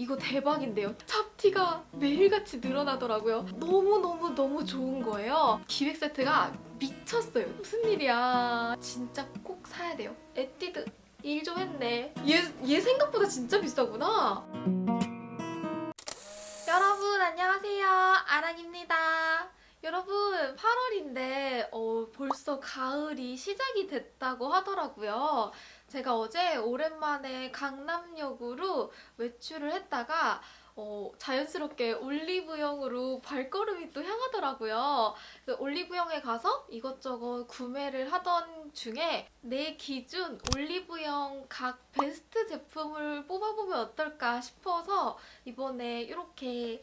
이거 대박인데요. 잡티가 매일같이 늘어나더라고요. 너무너무너무 좋은 거예요. 기획 세트가 미쳤어요. 무슨 일이야. 진짜 꼭 사야 돼요. 에뛰드 일 좀 했네. 얘, 얘 생각보다 진짜 비싸구나. 여러분 안녕하세요. 아랑입니다. 여러분 8월인데 어, 벌써 가을이 시작이 됐다고 하더라고요. 제가 어제 오랜만에 강남역으로 외출을 했다가 어, 자연스럽게 올리브영으로 발걸음이 또 향하더라고요. 그 올리브영에 가서 이것저것 구매를 하던 중에 내 기준 올리브영 각 베스트 제품을 뽑아보면 어떨까 싶어서 이번에 이렇게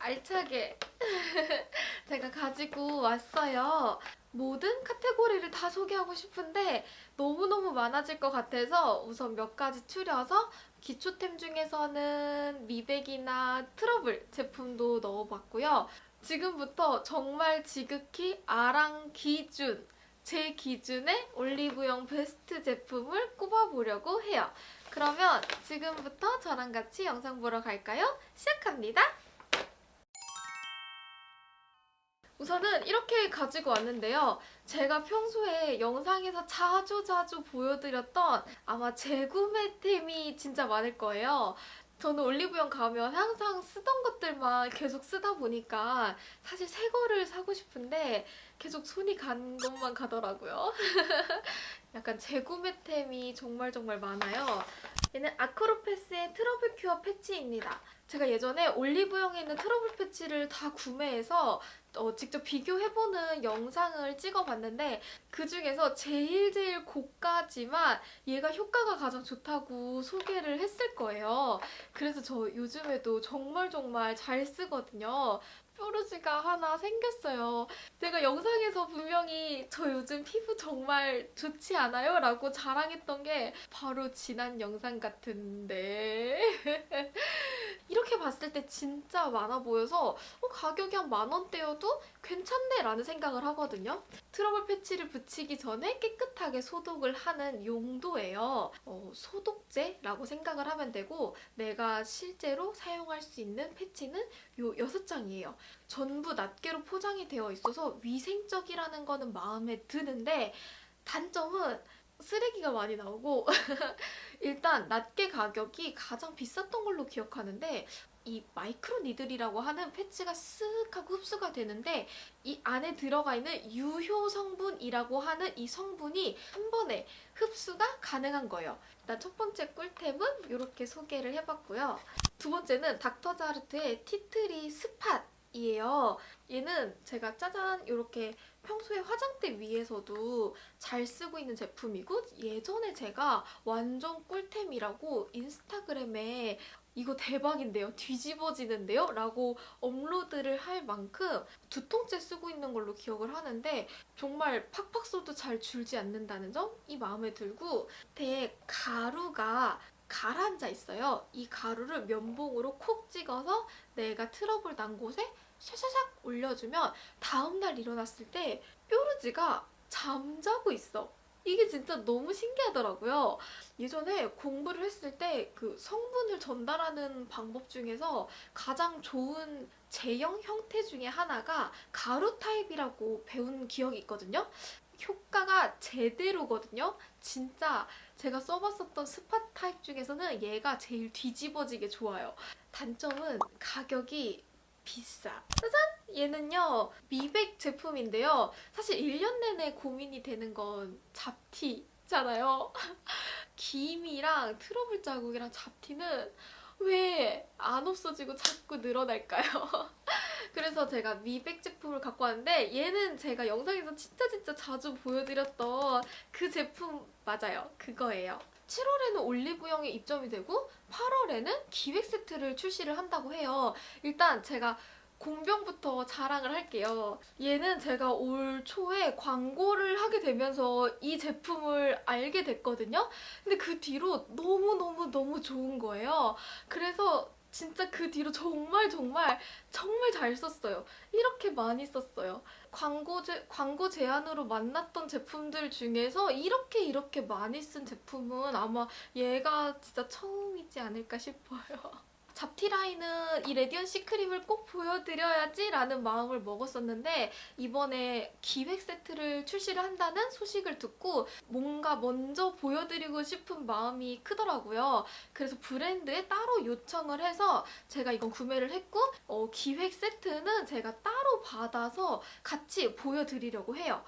알차게 제가 가지고 왔어요. 모든 카테고리를 다 소개하고 싶은데 너무너무 많아질 것 같아서 우선 몇 가지 추려서 기초템 중에서는 미백이나 트러블 제품도 넣어봤고요. 지금부터 정말 지극히 아랑 기준 제 기준의 올리브영 베스트 제품을 꼽아보려고 해요. 그러면 지금부터 저랑 같이 영상 보러 갈까요? 시작합니다. 우선은 이렇게 가지고 왔는데요. 제가 평소에 영상에서 자주 자주 보여드렸던 아마 재구매템이 진짜 많을 거예요. 저는 올리브영 가면 항상 쓰던 것들만 계속 쓰다 보니까 사실 새 거를 사고 싶은데 계속 손이 간 것만 가더라고요. 약간 재구매템이 정말 정말 많아요. 얘는 아크로패스의 트러블 큐어 패치입니다. 제가 예전에 올리브영에 있는 트러블 패치를 다 구매해서 어, 직접 비교해보는 영상을 찍어봤는데 그 중에서 제일 제일 고가지만 얘가 효과가 가장 좋다고 소개를 했을 거예요. 그래서 저 요즘에도 정말 정말 잘 쓰거든요. 뾰루지가 하나 생겼어요. 제가 영상에서 분명히 저 요즘 피부 정말 좋지 않아요? 라고 자랑했던 게 바로 지난 영상 같은데 이렇게 봤을 때 진짜 많아 보여서 어, 가격이 한 만 원대여도 괜찮네 라는 생각을 하거든요. 트러블 패치를 붙이기 전에 깨끗하게 소독을 하는 용도예요. 어, 소독제라고 생각을 하면 되고 내가 실제로 사용할 수 있는 패치는 요 6장이에요. 전부 낱개로 포장이 되어 있어서 위생적이라는 거는 마음에 드는데 단점은 쓰레기가 많이 나오고 일단 낱개 가격이 가장 비쌌던 걸로 기억하는데 이 micro needle이라고 하는 패치가 쓱 하고 흡수가 되는데 이 안에 들어가 있는 유효 성분이라고 하는 이 성분이 한 번에 흡수가 가능한 거예요. 일단 첫 번째 꿀템은 이렇게 소개를 해봤고요. 두 번째는 닥터자르트의 tea tree spot 이에요. 얘는 제가 짜잔 이렇게 평소에 화장대 위에서도 잘 쓰고 있는 제품이고 예전에 제가 완전 꿀템이라고 인스타그램에 이거 대박인데요? 뒤집어지는데요? 라고 업로드를 할 만큼 두 통째 쓰고 있는 걸로 기억을 하는데 정말 팍팍 써도 잘 줄지 않는다는 점 이 마음에 들고 밑에 가루가 가라앉아 있어요. 이 가루를 면봉으로 콕 찍어서 내가 트러블 난 곳에 샤샤샥 올려주면 다음날 일어났을 때 뾰루지가 잠자고 있어. 이게 진짜 너무 신기하더라고요. 예전에 공부를 했을 때 그 성분을 전달하는 방법 중에서 가장 좋은 제형 형태 중에 하나가 가루 타입이라고 배운 기억이 있거든요. 효과가 제대로거든요. 진짜 제가 써봤었던 spot 타입 중에서는 얘가 제일 뒤집어지게 좋아요. 단점은 가격이 비싸. 짜잔! 얘는요. 미백 제품인데요. 사실 1년 내내 고민이 되는 건 잡티 잖아요. 기미랑 트러블 자국이랑 잡티는 왜 안 없어지고 자꾸 늘어날까요? 그래서 제가 미백 제품을 갖고 왔는데 얘는 제가 영상에서 진짜 진짜 자주 보여드렸던 그 제품 맞아요. 그거예요. 7월에는 올리브영에 입점이 되고 8월에는 기획 세트를 출시를 한다고 해요. 일단 제가 공병부터 자랑을 할게요. 얘는 제가 올 초에 광고를 하게 되면서 이 제품을 알게 됐거든요. 근데 그 뒤로 너무너무너무 좋은 거예요. 그래서 진짜 그 뒤로 정말 정말 정말 잘 썼어요. 이렇게 많이 썼어요. 광고, 제, 광고 제안으로 만났던 제품들 중에서 이렇게 이렇게 많이 쓴 제품은 아마 얘가 진짜 처음이지 않을까 싶어요. 잡티 라인은 이 레디언 시크림을 꼭 보여드려야지 라는 마음을 먹었었는데 이번에 기획 세트를 출시를 한다는 소식을 듣고 뭔가 먼저 보여드리고 싶은 마음이 크더라고요. 그래서 브랜드에 따로 요청을 해서 제가 이건 구매를 했고 어, 기획 세트는 제가 따로 받아서 같이 보여드리려고 해요.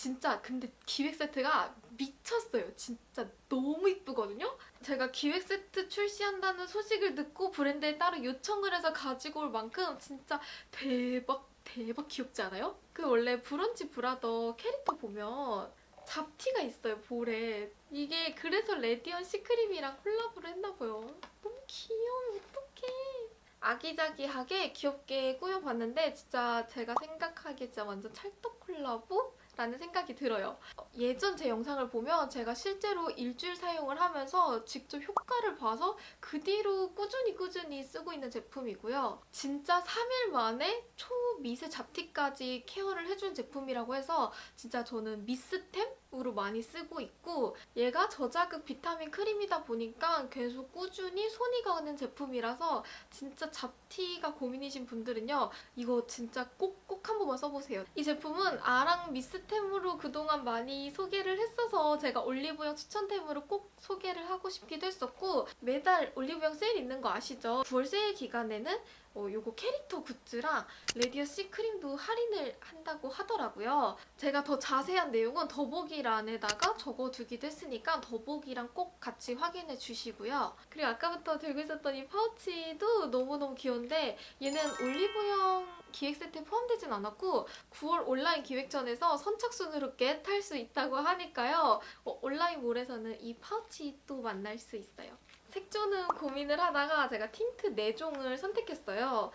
진짜 근데 기획 세트가 미쳤어요. 진짜 너무 이쁘거든요. 제가 기획 세트 출시한다는 소식을 듣고 브랜드에 따로 요청을 해서 가지고 올 만큼 진짜 대박 대박 귀엽지 않아요? 그 원래 브런치 브라더 캐릭터 보면 잡티가 있어요 볼에 이게 그래서 레디언씨 크림이랑 콜라보를 했나봐요 너무 귀여워 어떡해 아기자기하게 귀엽게 꾸며봤는데 진짜 제가 생각하기에 진짜 완전 찰떡 콜라보? 라는 생각이 들어요. 어, 예전 제 영상을 보면 제가 실제로 일주일 사용을 하면서 직접 효과를 봐서 그 뒤로 꾸준히 꾸준히 쓰고 있는 제품이고요. 진짜 3일 만에 초미세 잡티까지 케어를 해준 제품이라고 해서 진짜 저는 must템으로 많이 쓰고 있고 얘가 저자극 비타민 크림이다 보니까 계속 꾸준히 손이 가는 제품이라서 진짜 잡티가 고민이신 분들은요. 이거 진짜 꼭꼭 한 번만 써보세요. 이 제품은 아랑 must템으로 그동안 많이 소개를 했어서 제가 올리브영 추천템으로 꼭 소개를 하고 싶기도 했었고 매달 올리브영 세일 있는 거 아시죠? 9월 세일 기간에는 어, 요거 캐릭터 goods랑 레디언씨 크림도 할인을 한다고 하더라고요. 제가 더 자세한 내용은 더보기란에다가 적어두기도 했으니까 더보기랑 꼭 같이 확인해 주시고요. 그리고 아까부터 들고 있었던 이 파우치도 너무너무 귀여운데 얘는 올리브영 기획 세트에 포함되진 않았고 9월 온라인 기획전에서 선착순으로 get할 수 있다고 하니까요. 어, 온라인몰에서는 이 파우치 또 만날 수 있어요. 색조는 고민을 하다가 제가 틴트 4종을 선택했어요.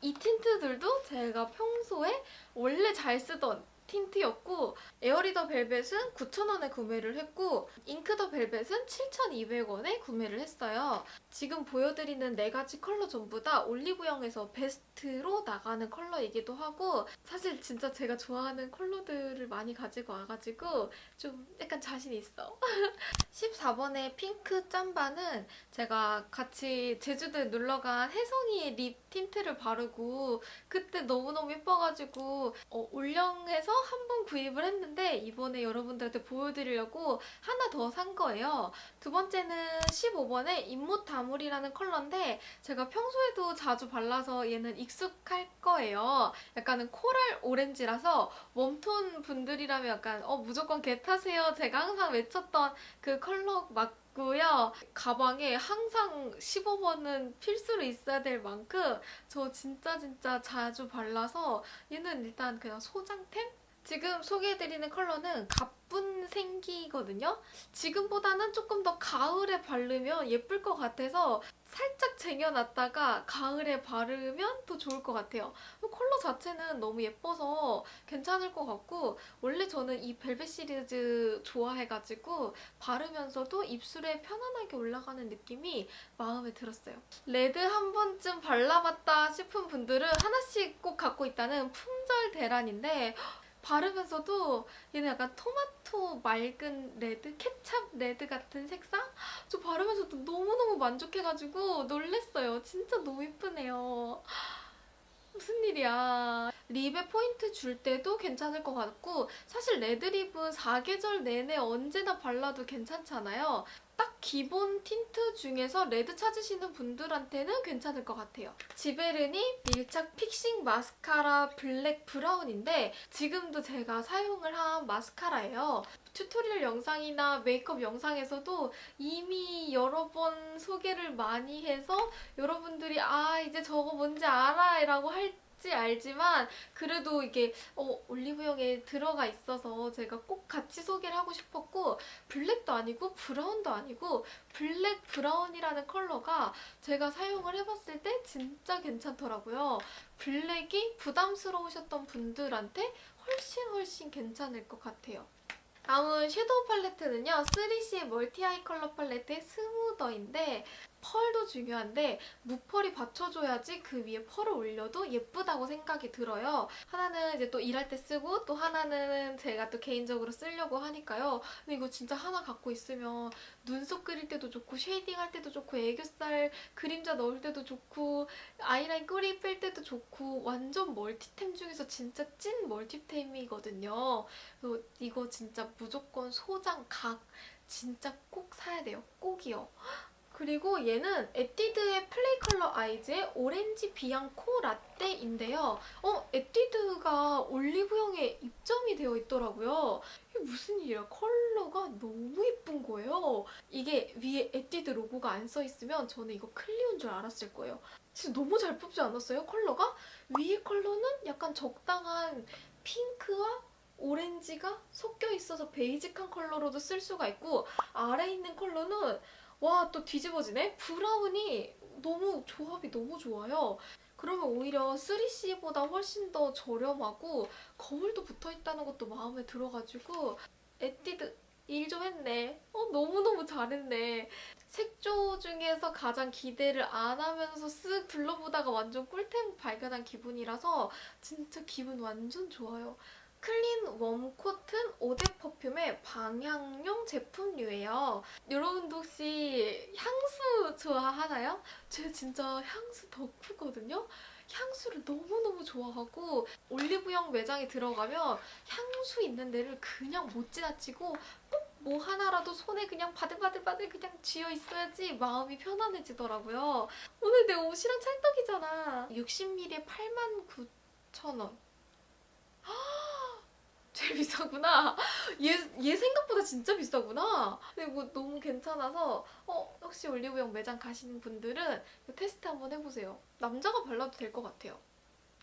이 틴트들도 제가 평소에 원래 잘 쓰던 틴트였고 airy the velvet은 9,000원에 구매를 했고 ink the velvet은 7,200원에 구매를 했어요. 지금 보여드리는 네 가지 컬러 전부 다 올리브영에서 베스트로 나가는 컬러이기도 하고 사실 진짜 제가 좋아하는 컬러들을 많이 가지고 와가지고 좀 약간 자신 있어. 14번의 핑크 짬바는 제가 같이 제주도에 놀러간 혜성이의 립 틴트를 바르고 그때 너무너무 예뻐가지고 어, 올영에서 한 번 구입을 했는데 이번에 여러분들한테 보여드리려고 하나 더 산 거예요. 두 번째는 15번의 잇못 다물이라는 컬러인데 제가 평소에도 자주 발라서 얘는 익숙할 거예요. 약간은 코랄 오렌지라서 웜톤 분들이라면 약간 어 무조건 get하세요. 제가 항상 외쳤던 그 컬러 맞고요. 가방에 항상 15번은 필수로 있어야 될 만큼 저 진짜 진짜 자주 발라서 얘는 일단 그냥 소장템? 지금 소개해드리는 컬러는 가쁜 생기거든요. 지금보다는 조금 더 가을에 바르면 예쁠 것 같아서 살짝 쟁여놨다가 가을에 바르면 더 좋을 것 같아요. 컬러 자체는 너무 예뻐서 괜찮을 것 같고 원래 저는 이 벨벳 시리즈 좋아해가지고 바르면서도 입술에 편안하게 올라가는 느낌이 마음에 들었어요. 레드 한 번쯤 발라봤다 싶은 분들은 하나씩 꼭 갖고 있다는 품절 대란인데 바르면서도 얘는 약간 토마토 맑은 레드? 케찹 레드 같은 색상? 저 바르면서도 너무너무 만족해가지고 놀랬어요. 진짜 너무 예쁘네요. 무슨 일이야. 립에 포인트 줄 때도 괜찮을 것 같고 사실 레드립은 사계절 내내 언제나 발라도 괜찮잖아요. 딱 기본 틴트 중에서 레드 찾으시는 분들한테는 괜찮을 것 같아요. 지베르니 밀착 fixing 마스카라 블랙 브라운인데 지금도 제가 사용을 한 마스카라예요. 튜토리얼 영상이나 메이크업 영상에서도 이미 여러 번 소개를 많이 해서 여러분들이 아 이제 저거 뭔지 알아 라고 할 지 알지만 그래도 이게 어, 올리브영에 들어가 있어서 제가 꼭 같이 소개를 하고 싶었고 블랙도 아니고 브라운도 아니고 블랙 브라운이라는 컬러가 제가 사용을 해봤을 때 진짜 괜찮더라고요. 블랙이 부담스러우셨던 분들한테 훨씬 훨씬 괜찮을 것 같아요. 다음은 섀도우 팔레트는요. 3CE 멀티 아이 컬러 팔레트의 Smoother인데 펄도 중요한데 무펄이 받쳐줘야지 그 위에 펄을 올려도 예쁘다고 생각이 들어요. 하나는 이제 또 일할 때 쓰고 또 하나는 제가 또 개인적으로 쓰려고 하니까요. 근데 이거 진짜 하나 갖고 있으면 눈썹 그릴 때도 좋고 쉐이딩 할 때도 좋고 애교살 그림자 넣을 때도 좋고 아이라인 꼬리 뺄 때도 좋고 완전 멀티템 중에서 진짜 찐 멀티템이거든요. 그래서 이거 진짜 무조건 소장 각 진짜 꼭 사야 돼요. 꼭이요. 그리고 얘는 에뛰드의 플레이 컬러 아이즈의 오렌지 비앙코 라떼인데요. 어, 에뛰드가 올리브영에 입점이 되어 있더라고요. 이게 무슨 일이야. 컬러가 너무 예쁜 거예요. 이게 위에 에뛰드 로고가 안 써 있으면 저는 이거 클리오인 줄 알았을 거예요. 진짜 너무 잘 뽑지 않았어요? 컬러가? 위에 컬러는 약간 적당한 핑크와 오렌지가 섞여 있어서 베이직한 컬러로도 쓸 수가 있고 아래 있는 컬러는 와 또 뒤집어지네? 브라운이 너무 조합이 너무 좋아요. 그러면 오히려 3CE보다 훨씬 더 저렴하고 거울도 붙어있다는 것도 마음에 들어가지고 에뛰드 일 좀 했네. 어 너무너무 잘했네. 색조 중에서 가장 기대를 안 하면서 쓱 둘러보다가 완전 꿀템 발견한 기분이라서 진짜 기분 완전 좋아요. CLEAN Warm Cotton Eau de Parfum의 방향용 제품류예요. 여러분도 혹시 향수 좋아하나요? 제가 진짜 향수 덕후거든요. 향수를 너무너무 좋아하고 올리브영 매장에 들어가면 향수 있는 데를 그냥 못 지나치고 꼭 뭐 하나라도 손에 그냥 바들바들바들 그냥 쥐어 있어야지 마음이 편안해지더라고요. 오늘 내 옷이랑 찰떡이잖아. 60ml에 89,000원. 제일 비싸구나. 얘, 얘 생각보다 진짜 비싸구나. 그리고 너무 괜찮아서 어 혹시 올리브영 매장 가시는 분들은 테스트 한번 해보세요. 남자가 발라도 될 것 같아요.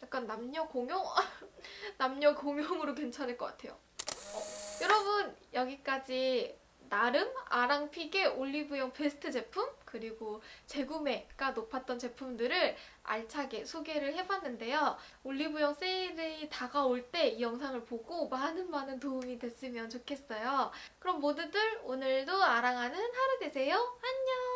약간 남녀 공용? 남녀 공용으로 괜찮을 것 같아요. 어, 여러분 여기까지 나름 아랑픽의 올리브영 베스트 제품 그리고 재구매가 높았던 제품들을 알차게 소개를 해봤는데요. 올리브영 세일이 다가올 때 이 영상을 보고 많은 많은 도움이 됐으면 좋겠어요. 그럼 모두들 오늘도 아랑하는 하루 되세요. 안녕!